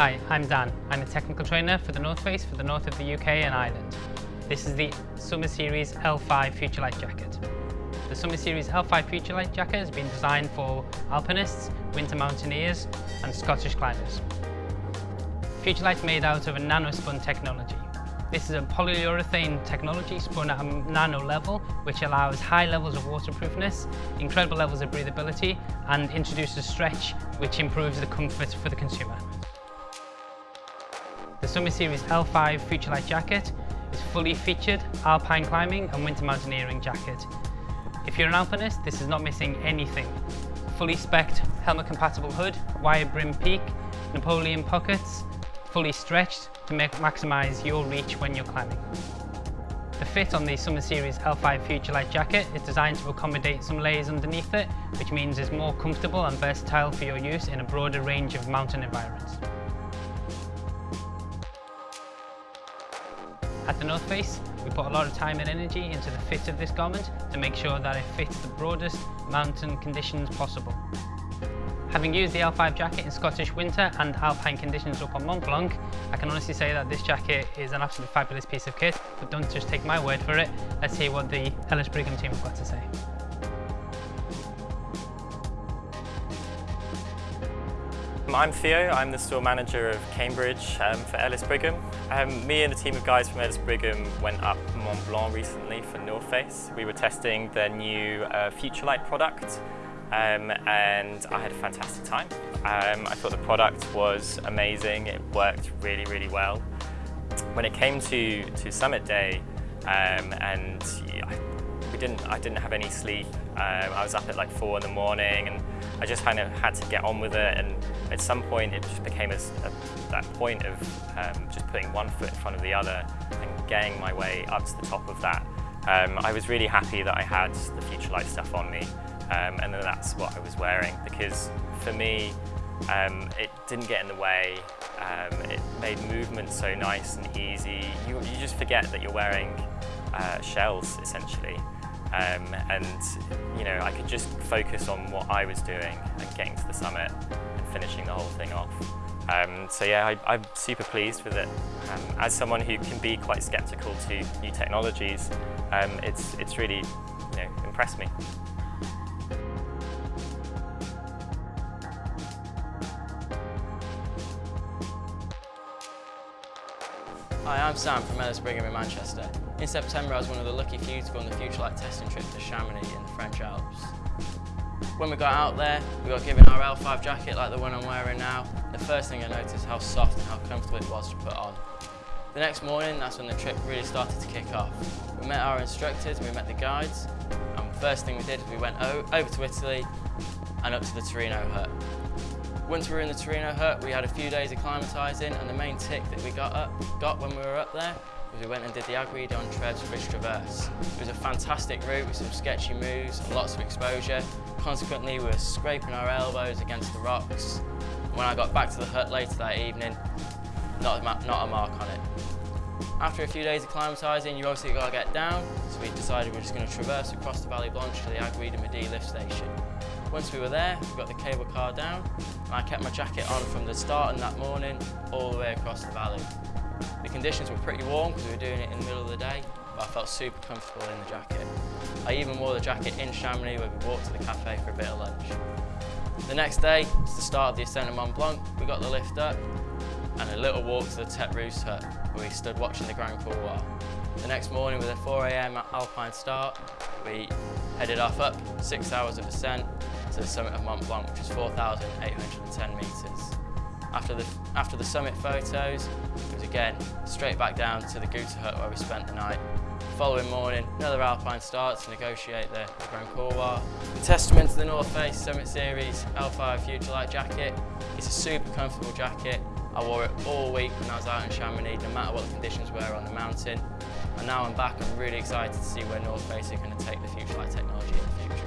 Hi, I'm Dan. I'm a technical trainer for the North Face for the north of the UK and Ireland. This is the Summit Series L5 Futurelight jacket. The Summit Series L5 Futurelight jacket has been designed for alpinists, winter mountaineers and Scottish climbers. Futurelight's made out of a nanospun technology. This is a polyurethane technology spun at a nano level, which allows high levels of waterproofness, incredible levels of breathability, and introduces stretch, which improves the comfort for the consumer. The Summit Series L5 Futurelight jacket is fully featured alpine climbing and winter mountaineering jacket. If you're an alpinist, this is not missing anything. Fully spec'd helmet compatible hood, wire brim peak, Napoleon pockets, fully stretched to make, maximise your reach when you're climbing. The fit on the Summit Series L5 Futurelight jacket is designed to accommodate some layers underneath it, which means it's more comfortable and versatile for your use in a broader range of mountain environments. At the North Face, we put a lot of time and energy into the fit of this garment to make sure that it fits the broadest mountain conditions possible. Having used the L5 jacket in Scottish winter and alpine conditions up on Mont Blanc, I can honestly say that this jacket is an absolutely fabulous piece of kit, but don't just take my word for it, let's hear what the Ellis Brigham team have got to say. I'm Theo, I'm the store manager of Cambridge um, for Ellis Brigham. Um, me and a team of guys from Ellis Brigham went up Mont Blanc recently for North Face. We were testing their new uh, Futurelight product um, and I had a fantastic time. Um, I thought the product was amazing, it worked really, really well. When it came to, to Summit Day um, and yeah, we didn't, I didn't have any sleep, um, I was up at like four in the morning and I just kind of had to get on with it and at some point it just became a, a, that point of um, just putting one foot in front of the other and getting my way up to the top of that. Um, I was really happy that I had the Futurelight stuff on me um, and that's what I was wearing because for me um, it didn't get in the way, um, it made movement so nice and easy. You, you just forget that you're wearing uh, shells essentially. Um, and you know I could just focus on what I was doing and getting to the summit and finishing the whole thing off. Um, so yeah, I, am super pleased with it. Um, as someone who can be quite sceptical to new technologies, um, it's, it's really you know, impressed me. Hi, I'm Sam from Ellis Brigham in Manchester. In September I was one of the lucky few to go on the Futurelight testing trip to Chamonix in the French Alps. When we got out there, we got given our L5 jacket like the one I'm wearing now. The first thing I noticed how soft and how comfortable it was to put on. The next morning, that's when the trip really started to kick off. We met our instructors we met the guides. And the first thing we did was we went over to Italy and up to the Torino Hut. Once we were in the Torino hut, we had a few days acclimatising and the main tick that we got up, got when we were up there was we went and did the Aiguille Treves Ridge Traverse. It was a fantastic route with some sketchy moves and lots of exposure. Consequently, we were scraping our elbows against the rocks. When I got back to the hut later that evening, not a, not a mark on it. After a few days of acclimatising, you obviously got to get down, so we decided we are just going to traverse across the Vallée Blanche to the Aiguille du Midi lift station. Once we were there, we got the cable car down, and I kept my jacket on from the start and that morning all the way across the valley. The conditions were pretty warm because we were doing it in the middle of the day, but I felt super comfortable in the jacket. I even wore the jacket in Chamonix where we walked to the cafe for a bit of lunch. The next day, it's the start of the ascent of Mont Blanc, we got the lift up and a little walk to the Rousse hut where we stood watching the Grand Couloir. The next morning with a 4am alpine start, we headed off up, six hours of ascent, to the summit of Mont Blanc, which is 4,810 metres. After the, after the summit photos, it was again straight back down to the Goûter Hut where we spent the night. The following morning, another alpine start to negotiate the, the Grand Couloir. The testament to the North Face Summit Series L5 Futurelight jacket. It's a super comfortable jacket. I wore it all week when I was out in Chamonix, no matter what the conditions were on the mountain. And now I'm back, I'm really excited to see where North Face are going to take the Futurelight technology in the future.